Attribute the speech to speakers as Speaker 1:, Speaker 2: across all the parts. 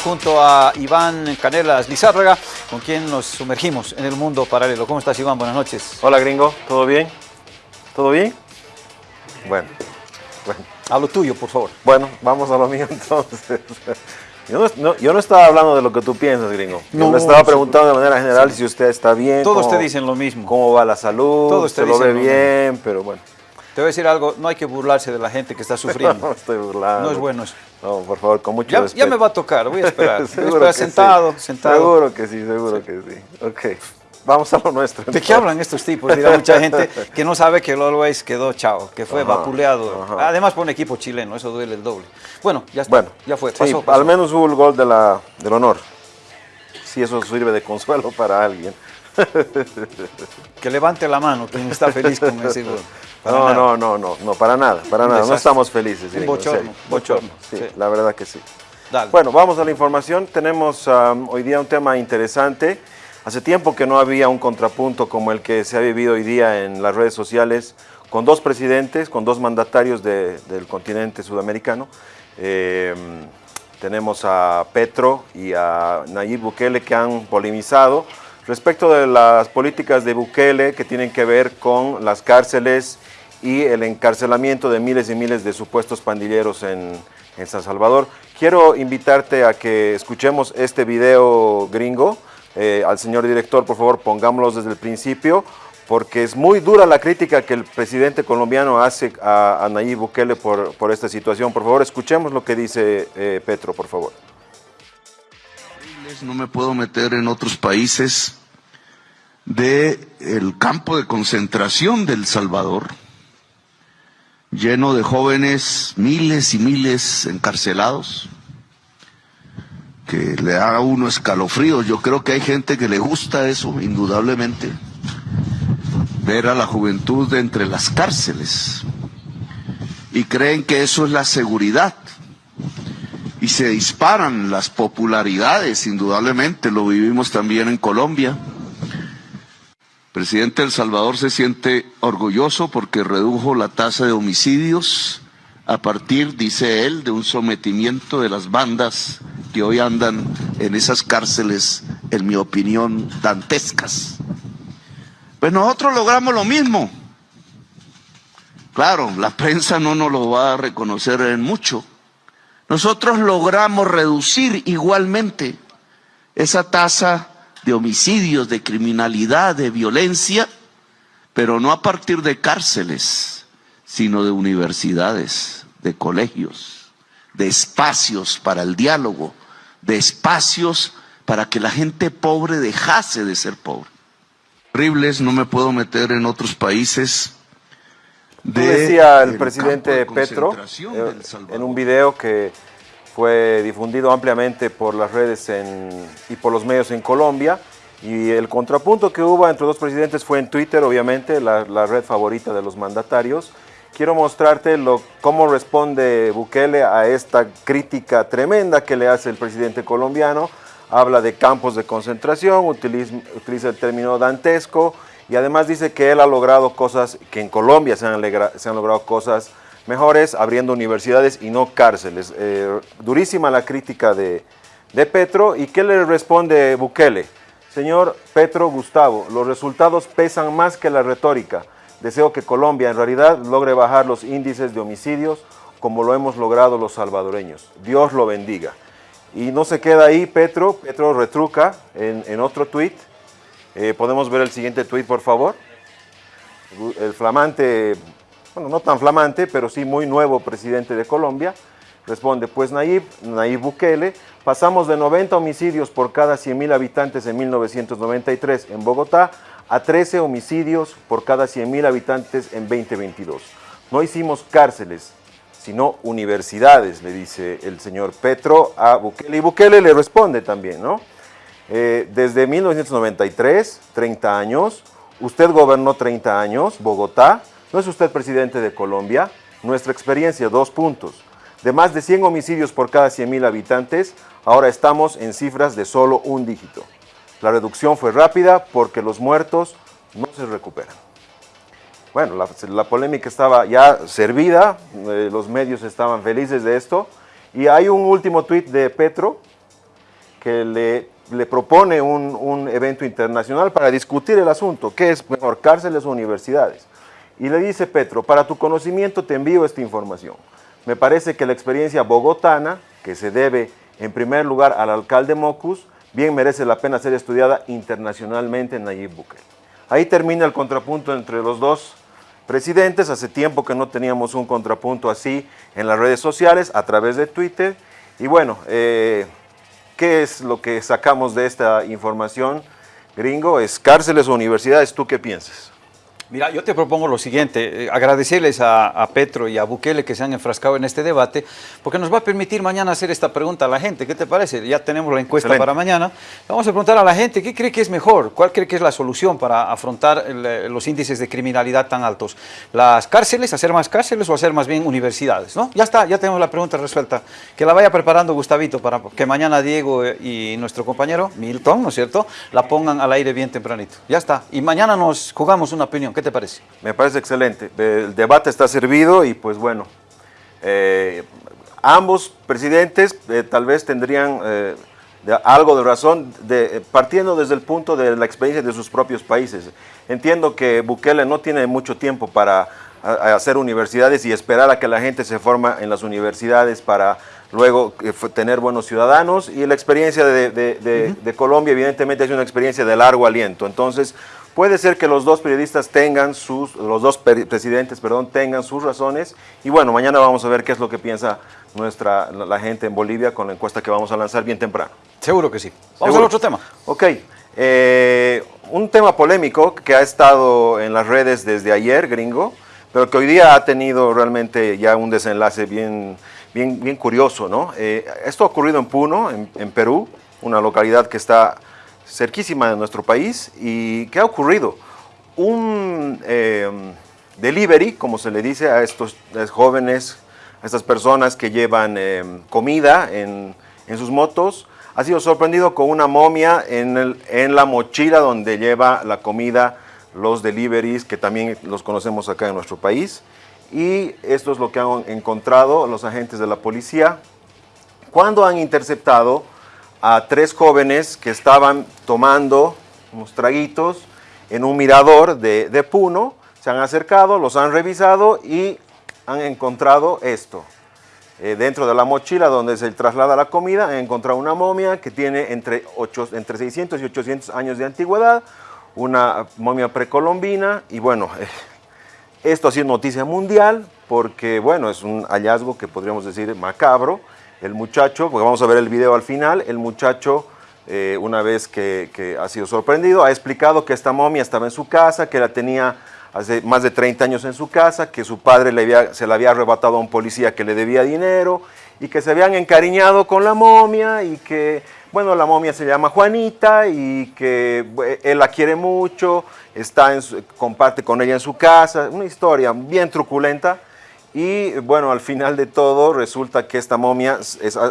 Speaker 1: Sí, junto a Iván Canelas Lizárraga, con quien nos sumergimos en el mundo paralelo. ¿Cómo estás, Iván? Buenas noches.
Speaker 2: Hola, gringo. ¿Todo bien? ¿Todo bien? Bueno, bueno.
Speaker 1: A lo tuyo, por favor.
Speaker 2: Bueno, vamos a lo mío entonces. Yo no, yo no, estaba hablando de lo que tú piensas, gringo. Yo no, le estaba preguntando de manera general si usted está bien.
Speaker 1: Todos te dicen lo mismo.
Speaker 2: ¿Cómo va la salud? Todos te se lo ve bien, pero bueno.
Speaker 1: Te voy a decir algo, no hay que burlarse de la gente que está sufriendo.
Speaker 2: no estoy burlando.
Speaker 1: No es bueno eso.
Speaker 2: No, por favor, con mucho
Speaker 1: ya,
Speaker 2: respeto.
Speaker 1: Ya me va a tocar, voy a esperar. seguro a sentado, sentado.
Speaker 2: Seguro que sí, seguro que sí. Ok. Vamos a lo nuestro.
Speaker 1: ¿De qué hablan estos tipos? Dirá mucha gente que no sabe que el Always quedó chao, que fue vapuleado. Además por un equipo chileno, eso duele el doble. Bueno, ya está,
Speaker 2: bueno,
Speaker 1: ya fue,
Speaker 2: pasó, Al menos hubo el gol de la, del honor. Si eso sirve de consuelo para alguien.
Speaker 1: que levante la mano quien está feliz con ese gol.
Speaker 2: no, no, no, no, no, para nada, para nada. No estamos felices.
Speaker 1: Un bochorno, bochorno.
Speaker 2: Sí, la verdad que sí. Bueno, vamos a la información. Tenemos um, hoy día un tema interesante. Hace tiempo que no había un contrapunto como el que se ha vivido hoy día en las redes sociales con dos presidentes, con dos mandatarios del continente sudamericano. Eh, tenemos a Petro y a Nayib Bukele que han polemizado respecto de las políticas de Bukele que tienen que ver con las cárceles y el encarcelamiento de miles y miles de supuestos pandilleros en, en San Salvador. Quiero invitarte a que escuchemos este video gringo eh, al señor director, por favor, pongámoslo desde el principio, porque es muy dura la crítica que el presidente colombiano hace a, Nayib Bukele por, por, esta situación. Por favor, escuchemos lo que dice eh, Petro, por favor.
Speaker 3: No me puedo meter en otros países del el campo de concentración del Salvador, lleno de jóvenes, miles y miles encarcelados, que le da a uno escalofrío. Yo creo que hay gente que le gusta eso, indudablemente, ver a la juventud de entre las cárceles y creen que eso es la seguridad. Y se disparan las popularidades, indudablemente, lo vivimos también en Colombia. Presidente El Salvador se siente orgulloso porque redujo la tasa de homicidios a partir, dice él, de un sometimiento de las bandas que hoy andan en esas cárceles, en mi opinión, dantescas. Pues nosotros logramos lo mismo. Claro, la prensa no nos lo va a reconocer en mucho. Nosotros logramos reducir igualmente esa tasa de homicidios, de criminalidad, de violencia, pero no a partir de cárceles, sino de universidades, de colegios, de espacios para el diálogo, de espacios para que la gente pobre dejase de ser pobre. Horribles, no me puedo meter en otros países.
Speaker 2: decía el, presidente Petro eh, en un video que fue difundido ampliamente por las redes y por los medios en Colombia. Y el contrapunto que hubo entre dos presidentes fue en Twitter, obviamente, la, red favorita de los mandatarios quiero mostrarte cómo responde Bukele a esta crítica tremenda que le hace el presidente colombiano. Habla de campos de concentración, utiliza, el término dantesco y además dice que él ha logrado cosas, que en Colombia se han, se han logrado cosas mejores, abriendo universidades y no cárceles. Eh, durísima la crítica de, de Petro y ¿qué le responde Bukele? Señor Petro Gustavo, los resultados pesan más que la retórica. Deseo que Colombia en realidad logre bajar los índices de homicidios como lo hemos logrado los salvadoreños. Dios lo bendiga. Y no se queda ahí Petro, Petro retruca en, otro tuit. Eh, podemos ver el siguiente tuit, por favor. El flamante, bueno, no tan flamante, pero sí muy nuevo presidente de Colombia, responde, pues Nayib, Nayib Bukele, pasamos de 90 homicidios por cada 100.000 habitantes en 1993 en Bogotá a 13 homicidios por cada 100.000 habitantes en 2022. No hicimos cárceles, sino universidades, le dice el señor Petro a Bukele. Y Bukele le responde también, ¿no? Eh, desde 1993, 30 años, usted gobernó 30 años, Bogotá, no es usted presidente de Colombia, nuestra experiencia, dos puntos. De más de 100 homicidios por cada 100.000 habitantes, ahora estamos en cifras de solo un dígito. La reducción fue rápida porque los muertos no se recuperan. Bueno, la, polémica estaba ya servida, eh, los medios estaban felices de esto. Y hay un último tuit de Petro, que le, propone un, un, evento internacional para discutir el asunto, qué es mejor, cárceles o universidades. Y le dice Petro, para tu conocimiento te envío esta información. Me parece que la experiencia bogotana, que se debe en primer lugar al alcalde Mocus, bien merece la pena ser estudiada internacionalmente en Nayib Bukele. Ahí termina el contrapunto entre los dos presidentes. Hace tiempo que no teníamos un contrapunto así en las redes sociales, a través de Twitter. Y bueno, eh, ¿qué es lo que sacamos de esta información, gringo? ¿Es cárceles o universidades? ¿Tú qué piensas?
Speaker 1: Mira, yo te propongo lo siguiente, eh, agradecerles a, Petro y a Bukele que se han enfrascado en este debate, porque nos va a permitir mañana hacer esta pregunta a la gente. ¿Qué te parece? Ya tenemos la encuesta para mañana. Vamos a preguntar a la gente, ¿qué cree que es mejor? ¿Cuál cree que es la solución para afrontar eh, los índices de criminalidad tan altos? ¿Las cárceles, hacer más cárceles o hacer más bien universidades? ¿no? Ya está, ya tenemos la pregunta resuelta. Que la vaya preparando Gustavito para que mañana Diego eh, y nuestro compañero Milton, ¿no es cierto?, la pongan al aire bien tempranito. Ya está. Y mañana nos jugamos una opinión. ¿Qué te parece?
Speaker 2: Me parece excelente. El debate está servido y pues bueno, eh, ambos presidentes eh, tal vez tendrían eh, algo de razón, de, partiendo desde el punto de la experiencia de sus propios países. Entiendo que Bukele no tiene mucho tiempo para hacer universidades y esperar a que la gente se forma en las universidades para luego tener buenos ciudadanos y la experiencia de, de Colombia evidentemente es una experiencia de largo aliento. Entonces, Puede ser que los dos periodistas tengan sus, los dos presidentes, perdón, tengan sus razones. Y bueno, mañana vamos a ver qué es lo que piensa nuestra, la, gente en Bolivia con la encuesta que vamos a lanzar bien temprano.
Speaker 1: Seguro que sí. Vamos al otro tema.
Speaker 2: Ok. Eh, un tema polémico que ha estado en las redes desde ayer, gringo, pero que hoy día ha tenido realmente ya un desenlace bien, bien, bien curioso, ¿no? Eh, esto ha ocurrido en Puno, en Perú, una localidad que está cerquísima de nuestro país. ¿Y qué ha ocurrido? Un em, delivery, como se le dice a estos jóvenes, a estas personas que llevan em, comida en, sus motos, ha sido sorprendido con una momia en, en la mochila donde lleva la comida los deliveries, que también los conocemos acá en nuestro país. Y esto es lo que han encontrado los agentes de la policía cuando han interceptado a tres jóvenes que estaban tomando unos traguitos en un mirador de, Puno. Se han acercado, los han revisado y han encontrado esto. Eh, dentro de la mochila donde se traslada la comida, han encontrado una momia que tiene entre, entre 600 y 800 años de antigüedad, una momia precolombina y bueno, eh, esto ha sido noticia mundial porque bueno, es un hallazgo que podríamos decir macabro, el muchacho, porque vamos a ver el video al final, el muchacho, eh, una vez que, ha sido sorprendido, ha explicado que esta momia estaba en su casa, que la tenía hace más de 30 años en su casa, que su padre se la había arrebatado a un policía que le debía dinero y que se habían encariñado con la momia y que, bueno, la momia se llama Juanita y que él la quiere mucho, está en comparte con ella en su casa, una historia bien truculenta y bueno, al final de todo resulta que esta momia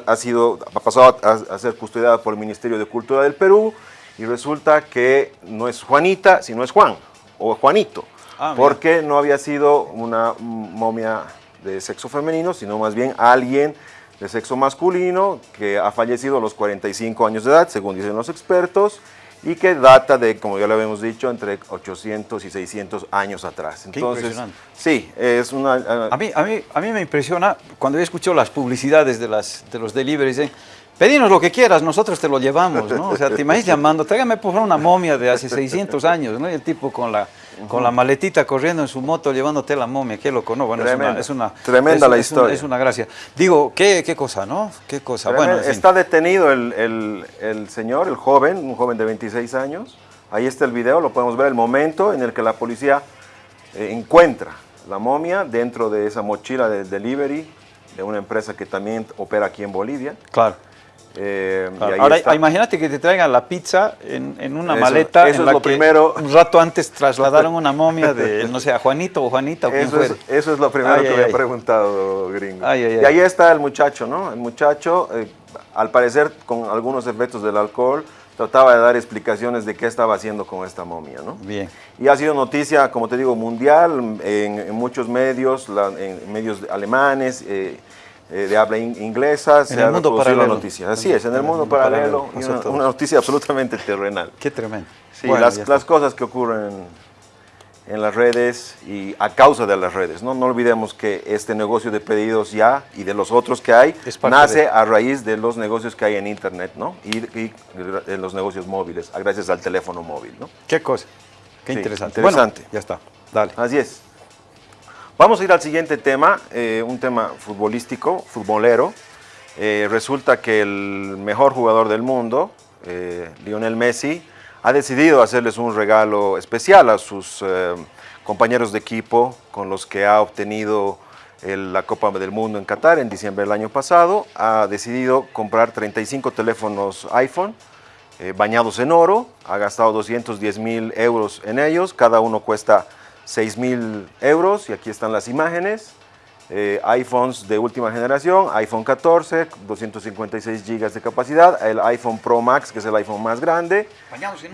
Speaker 2: ha, sido, ha pasado a, ser custodiada por el Ministerio de Cultura del Perú y resulta que no es Juanita, sino es Juan o Juanito, ah, porque no había sido una momia de sexo femenino, sino más bien alguien de sexo masculino que ha fallecido a los 45 años de edad, según dicen los expertos, y que data de, como ya lo habíamos dicho, entre 800 y 600 años atrás.
Speaker 1: Entonces,
Speaker 2: sí, es una...
Speaker 1: Ah, a, mí, a, mí, a mí me impresiona cuando he escuchado las publicidades de, las, de los deliveries, ¿eh? Pedinos lo que quieras, nosotros te lo llevamos, ¿no? O sea, te imaginas llamando, tráigame por favor una momia de hace 600 años, ¿no? Y el tipo con la, con la maletita corriendo en su moto llevándote la momia, qué loco, ¿no? Bueno, es una,
Speaker 2: tremenda la historia.
Speaker 1: es una gracia. Digo, ¿qué, qué cosa, no? ¿Qué cosa? Bueno,
Speaker 2: Está detenido el, el, el, señor, el joven, un joven de 26 años. Ahí está el video, lo podemos ver, el momento en el que la policía eh, encuentra la momia dentro de esa mochila de delivery de una empresa que también opera aquí en Bolivia.
Speaker 1: Claro. Eh, Ahora, imagínate que te traigan la pizza en, una maleta
Speaker 2: eso en la
Speaker 1: es lo
Speaker 2: que primero.
Speaker 1: un rato antes trasladaron una momia de, no sé, a Juanito o Juanita o
Speaker 2: eso, es, eso es lo primero que me he preguntado, gringo. y ahí está el muchacho, ¿no? El muchacho, eh, al parecer con algunos efectos del alcohol, trataba de dar explicaciones de qué estaba haciendo con esta momia, ¿no?
Speaker 1: Bien.
Speaker 2: Y ha sido noticia, como te digo, mundial, en, muchos medios, en medios alemanes, eh, eh, de habla inglesa se ha mundo la noticia. Así es, en el, mundo, paralelo, una, noticia absolutamente terrenal.
Speaker 1: Qué tremendo.
Speaker 2: Sí, las, las cosas que ocurren en las redes y a causa de las redes. No, no olvidemos que este negocio de pedidos ya y de los otros que hay nace a raíz de los negocios que hay en Internet ¿no? y, y en los negocios móviles, gracias al teléfono móvil. ¿no?
Speaker 1: Qué cosa, qué interesante.
Speaker 2: Interesante.
Speaker 1: ya está, dale.
Speaker 2: Así es. Vamos a ir al siguiente tema, eh, un tema futbolístico, futbolero. Eh, resulta que el mejor jugador del mundo, eh, Lionel Messi, ha decidido hacerles un regalo especial a sus compañeros de equipo con los que ha obtenido la Copa del Mundo en Qatar en diciembre del año pasado. Ha decidido comprar 35 teléfonos iPhone bañados en oro, ha gastado 210 mil euros en ellos, cada uno cuesta 6 mil euros y aquí están las imágenes. Eh, iPhones de última generación, iPhone 14, 256 GB de capacidad, el iPhone Pro Max, que es el iPhone más grande,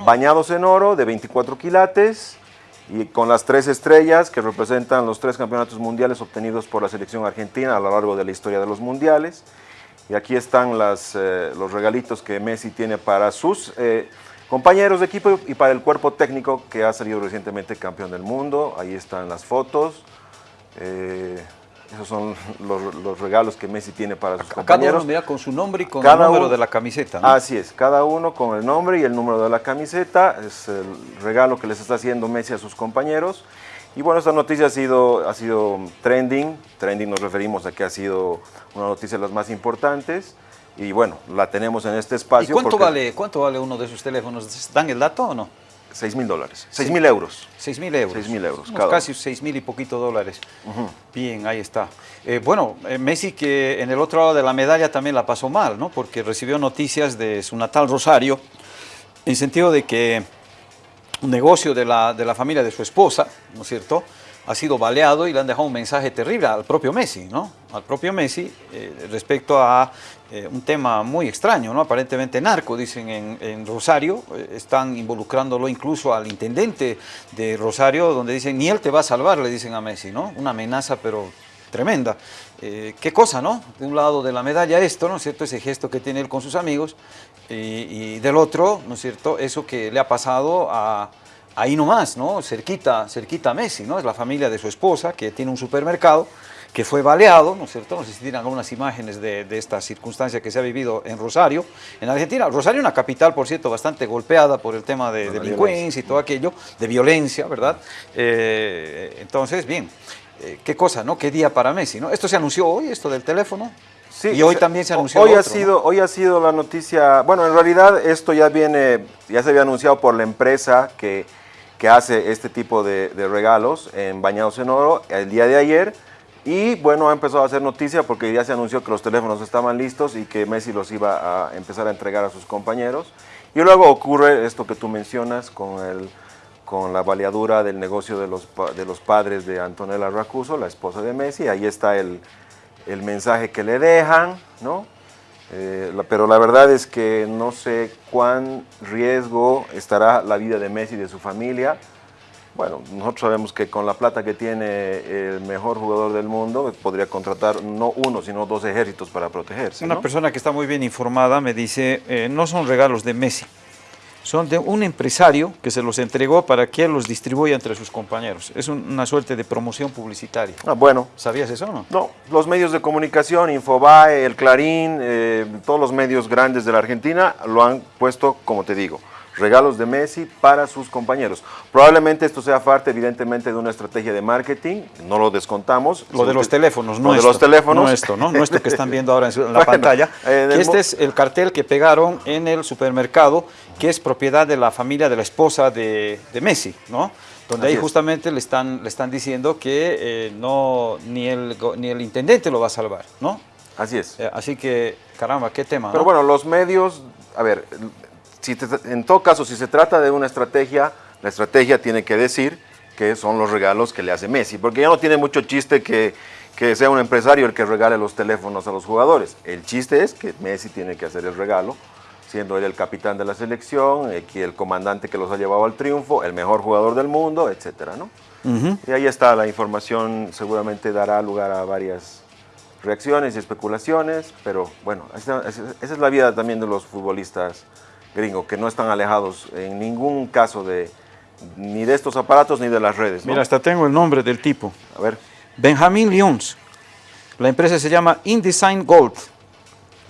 Speaker 2: bañados en oro, de 24 quilates y con las tres estrellas que representan los tres campeonatos mundiales obtenidos por la selección argentina a lo largo de la historia de los mundiales. Y aquí están las, eh, los regalitos que Messi tiene para sus eh, compañeros de equipo y para el cuerpo técnico que ha salido recientemente campeón del mundo. Ahí están las fotos. Esos son los, regalos que Messi tiene para sus compañeros.
Speaker 1: Cada uno mira con su nombre y con el número de la camiseta.
Speaker 2: Así es, cada uno con el nombre y el número de la camiseta. Es el regalo que les está haciendo Messi a sus compañeros. Y bueno, esta noticia ha sido, ha sido trending. Trending nos referimos a que ha sido una noticia de las más importantes. Y bueno, la tenemos en este espacio. ¿Y
Speaker 1: cuánto, vale, cuánto vale uno de sus teléfonos? ¿Dan el dato o no?
Speaker 2: 6 mil dólares, 6 mil euros.
Speaker 1: 6 mil euros.
Speaker 2: 6 mil euros.
Speaker 1: casi 6 mil y poquito dólares. Bien, ahí está. Eh, bueno, eh, Messi que en el otro lado de la medalla también la pasó mal, ¿no? Porque recibió noticias de su natal Rosario, en sentido de que un negocio de la, de la familia de su esposa, ¿no es cierto?, ha sido baleado y le han dejado un mensaje terrible al propio Messi, ¿no? Al propio Messi eh, respecto a eh, un tema muy extraño, ¿no? Aparentemente narco, dicen en, Rosario, eh, están involucrándolo incluso al intendente de Rosario, donde dicen, ni él te va a salvar, le dicen a Messi, ¿no? Una amenaza, pero tremenda. qué cosa, ¿no? De un lado de la medalla esto, ¿no es cierto? Ese gesto que tiene él con sus amigos, y del otro, ¿no es cierto? Eso que le ha pasado a ahí nomás, ¿no? Cerquita, cerquita a Messi, ¿no? Es la familia de su esposa que tiene un supermercado que fue baleado, ¿no es cierto? No sé si tienen algunas imágenes de, esta circunstancia que se ha vivido en Rosario, en Argentina. Rosario una capital, por cierto, bastante golpeada por el tema de, delincuencia y todo aquello, de violencia, ¿verdad? Eh, entonces, bien, eh, qué cosa, ¿no? Qué día para Messi, ¿no? Esto se anunció hoy, esto del teléfono. Sí, y hoy también se anunció
Speaker 2: hoy ha sido Hoy ha sido la noticia, bueno, en realidad esto ya viene, ya se había anunciado por la empresa que que hace este tipo de, regalos en Bañados en Oro el día de ayer. Y bueno, ha empezado a hacer noticia porque ya se anunció que los teléfonos estaban listos y que Messi los iba a empezar a entregar a sus compañeros. Y luego ocurre esto que tú mencionas con, el, con la baleadura del negocio de los, de los padres de Antonella Racuso, la esposa de Messi. Ahí está el, el mensaje que le dejan, ¿no? Eh, pero la verdad es que no sé cuán riesgo estará la vida de Messi y de su familia. Bueno, nosotros sabemos que con la plata que tiene el mejor jugador del mundo, podría contratar no uno, sino dos ejércitos para protegerse.
Speaker 1: Una persona que está muy bien informada me dice, eh, no son regalos de Messi, son de un empresario que se los entregó para que él los distribuya entre sus compañeros. Es una suerte de promoción publicitaria.
Speaker 2: Ah, bueno.
Speaker 1: ¿Sabías eso o no?
Speaker 2: No, los medios de comunicación, Infobae, El Clarín, eh, todos los medios grandes de la Argentina lo han puesto, como te digo, regalos de Messi para sus compañeros. Probablemente esto sea parte, evidentemente, de una estrategia de marketing, no lo descontamos.
Speaker 1: Lo de los teléfonos, no
Speaker 2: lo de los teléfonos.
Speaker 1: No esto, ¿no? No esto que están viendo ahora en, la pantalla. este es el cartel que pegaron en el supermercado, que es propiedad de la familia de la esposa de, Messi, ¿no? Donde ahí justamente le están, le están diciendo que eh, no, ni, el, ni el intendente lo va a salvar, ¿no?
Speaker 2: Así es.
Speaker 1: Eh, así que, caramba, qué tema.
Speaker 2: Pero bueno, los medios, a ver, en todo caso, si se trata de una estrategia, la estrategia tiene que decir que son los regalos que le hace Messi, porque ya no tiene mucho chiste que, sea un empresario el que regale los teléfonos a los jugadores. El chiste es que Messi tiene que hacer el regalo, siendo él el capitán de la selección, el comandante que los ha llevado al triunfo, el mejor jugador del mundo, etcétera, ¿no? Y ahí está la información, seguramente dará lugar a varias reacciones y especulaciones, pero bueno, esa, es la vida también de los futbolistas gringos, que no están alejados en ningún caso de ni de estos aparatos ni de las redes.
Speaker 1: Mira, hasta tengo el nombre del tipo.
Speaker 2: A ver.
Speaker 1: Benjamín Lyons. La empresa se llama InDesign Gold.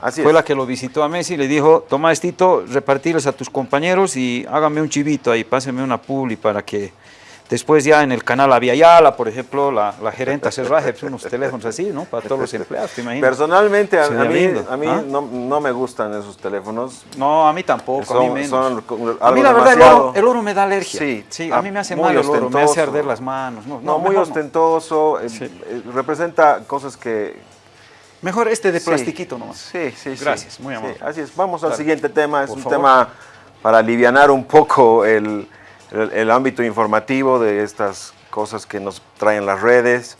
Speaker 1: Así Fue la que lo visitó a Messi y le dijo, toma estito, repartirles a tus compañeros y hágame un chivito ahí, páseme una publi para que Después ya en el canal Aviala, por ejemplo, la, la gerente hace pues, unos teléfonos así, ¿no? Para todos los empleados, ¿te imaginas?
Speaker 2: Personalmente, a, mí, a mí ¿ah? no, no, me gustan esos teléfonos.
Speaker 1: No, a mí tampoco, a mí menos. a mí la verdad el oro, el oro, me da alergia. Sí, sí a mí me hace mal el oro, me hace arder las manos.
Speaker 2: No, no muy ostentoso, eh, eh, representa cosas que...
Speaker 1: Mejor este de plastiquito nomás.
Speaker 2: Sí, sí,
Speaker 1: Gracias, muy amable.
Speaker 2: así es, vamos al siguiente tema, es un tema para aliviar un poco el el, ámbito informativo de estas cosas que nos traen las redes.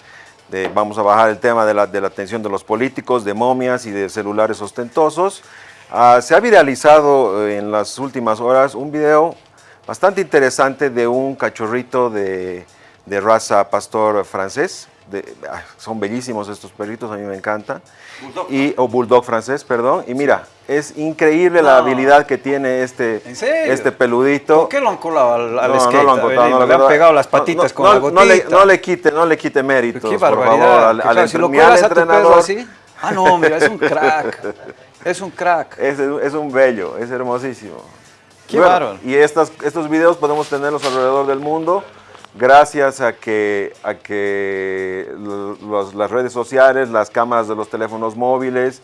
Speaker 2: De, vamos a bajar el tema de la, de la atención de los políticos, de momias y de celulares ostentosos. Ah, se ha viralizado eh, en las últimas horas un video bastante interesante de un cachorrito de raza pastor francés. Ah, son bellísimos estos perritos, a mí me encantan. Y, o bulldog francés, perdón. Y mira, es increíble la habilidad que tiene este, este peludito.
Speaker 1: ¿Por qué lo han colado al, al no, No lo han colado, le han pegado las patitas con la gotita.
Speaker 2: No le, no le, quite, no le quite méritos, qué por favor, al,
Speaker 1: al si lo colas a tu pedo así. Ah, no, mira, es un crack. Es un crack.
Speaker 2: Es, es un bello, es hermosísimo.
Speaker 1: Qué bueno,
Speaker 2: Y estas, estos videos podemos tenerlos alrededor del mundo gracias a que, a que las redes sociales, las cámaras de los teléfonos móviles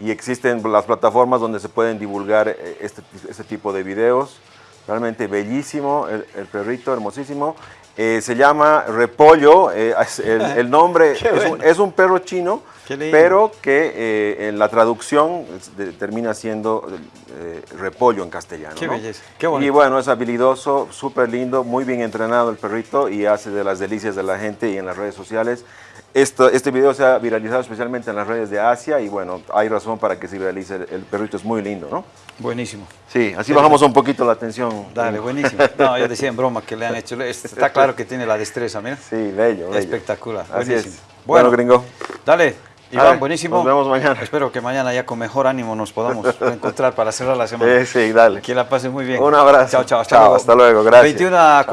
Speaker 2: y existen las plataformas donde se pueden divulgar eh, este, este tipo de videos. Realmente bellísimo, el, perrito hermosísimo. Eh, se llama Repollo, eh, el, nombre es un, perro chino, pero que en la traducción termina siendo repollo en castellano.
Speaker 1: Qué belleza,
Speaker 2: Y bueno, es habilidoso, súper lindo, muy bien entrenado el perrito y hace de las delicias de la gente y en las redes sociales. Esto, este video se ha viralizado especialmente en las redes de Asia y bueno, hay razón para que se viralice, el, perrito es muy lindo, ¿no?
Speaker 1: Buenísimo.
Speaker 2: Sí, así bajamos un poquito la atención.
Speaker 1: Dale, buenísimo. No, yo decía en broma que le han hecho, está claro que tiene la destreza, mira.
Speaker 2: Sí, bello, bello.
Speaker 1: Espectacular, buenísimo.
Speaker 2: Bueno, gringo.
Speaker 1: Dale, Iván, buenísimo.
Speaker 2: Nos vemos mañana.
Speaker 1: Espero que mañana ya con mejor ánimo nos podamos encontrar para cerrar la semana.
Speaker 2: Sí, sí, dale.
Speaker 1: Que la pase muy bien.
Speaker 2: Un abrazo.
Speaker 1: Chao, chao. Hasta luego.
Speaker 2: Hasta luego, gracias. 21